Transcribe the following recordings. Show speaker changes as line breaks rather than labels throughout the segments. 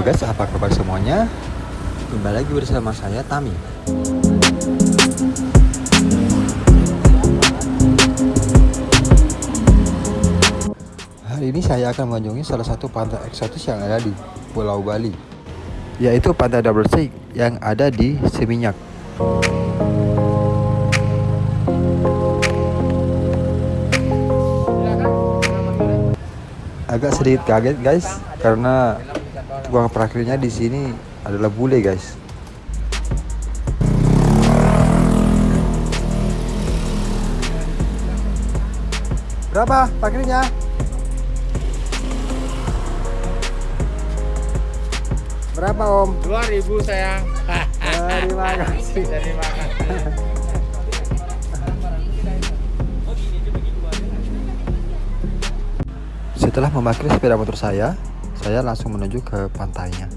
guys, apa kabar semuanya? Kembali lagi bersama saya Tami. Hari ini saya akan mengunjungi salah satu pantai eksotis yang ada di Pulau Bali, yaitu Pantai Double Six yang ada di Seminyak. Agak sedikit kaget guys, karena tukang parkirnya di sini adalah bule guys. Berapa parkirnya? Berapa om?
2000 sayang.
Terima kasih.
Terima kasih.
Setelah memarkir sepeda motor saya, saya langsung menuju ke pantainya.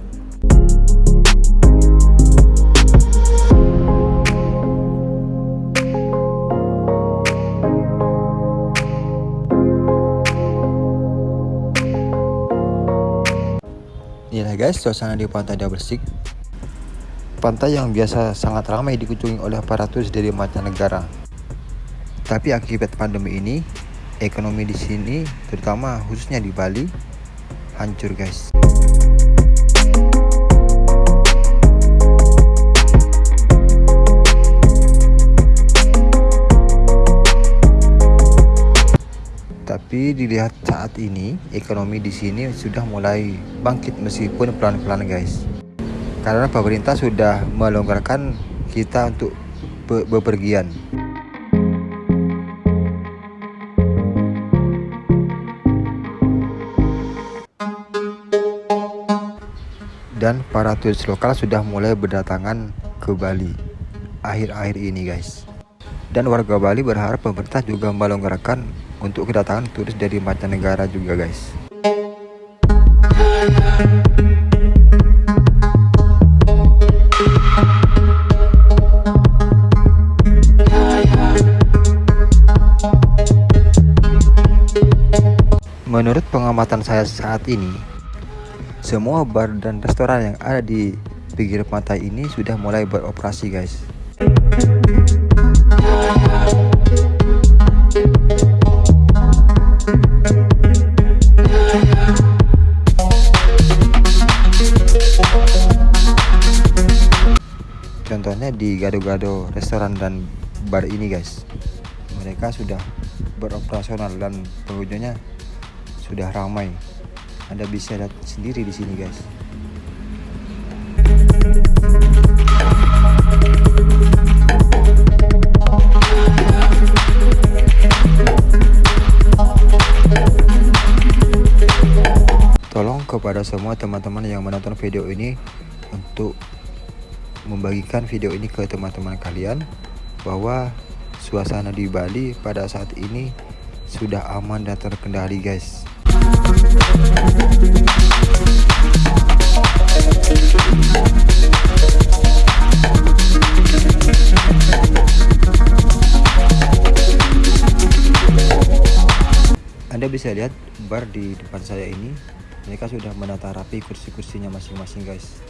Inilah guys suasana di pantai Six. Pantai yang biasa sangat ramai dikunjungi oleh para turis dari mancanegara. Tapi akibat pandemi ini, ekonomi di sini, terutama khususnya di Bali, hancur guys. Tapi dilihat saat ini, ekonomi di sini sudah mulai bangkit meskipun pelan-pelan guys. Karena pemerintah sudah melonggarkan kita untuk be bepergian. Dan para turis lokal sudah mulai berdatangan ke Bali. Akhir-akhir ini guys. Dan warga Bali berharap pemerintah juga melonggarkan untuk kedatangan turis dari mancanegara juga guys. Menurut pengamatan saya saat ini, semua bar dan restoran yang ada di pinggir pantai ini sudah mulai beroperasi guys. Contohnya di gado-gado restoran dan bar ini guys. Mereka sudah beroperasional dan pengunjungnya sudah ramai. Anda bisa lihat sendiri di sini guys. Tolong kepada semua teman-teman yang menonton video ini untuk membagikan video ini ke teman-teman kalian bahwa suasana di Bali pada saat ini sudah aman dan terkendali guys. Anda bisa lihat bar di depan saya ini mereka sudah menata rapi kursi-kursinya masing-masing guys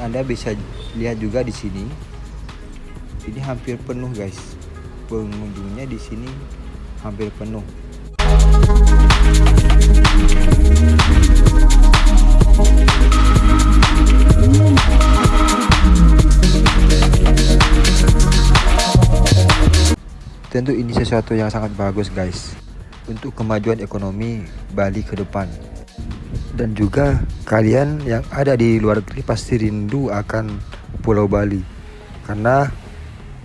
Anda bisa lihat juga di sini. Ini hampir penuh guys. Pengunjungnya di sini hampir penuh. Tentu ini sesuatu yang sangat bagus guys untuk kemajuan ekonomi Bali ke depan. Dan juga kalian yang ada di luar negeri pasti rindu akan Pulau Bali. Karena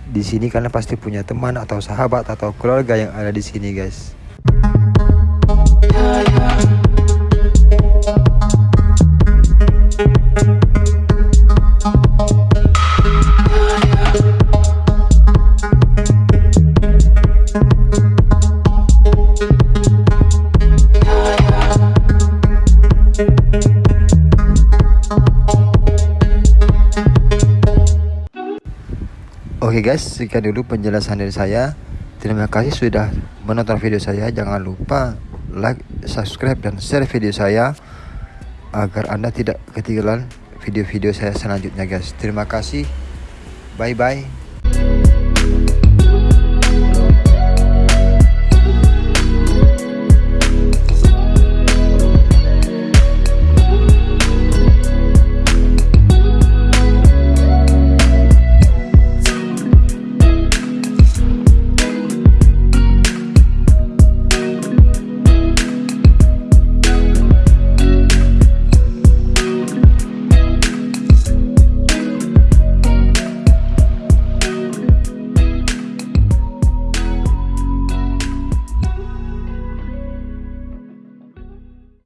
di sini kalian pasti punya teman atau sahabat atau keluarga yang ada di sini guys. Oke guys, sekian dulu penjelasan dari saya. Terima kasih sudah menonton video saya. Jangan lupa like, subscribe, dan share video saya agar Anda tidak ketinggalan video-video saya selanjutnya guys. Terima kasih. Bye bye.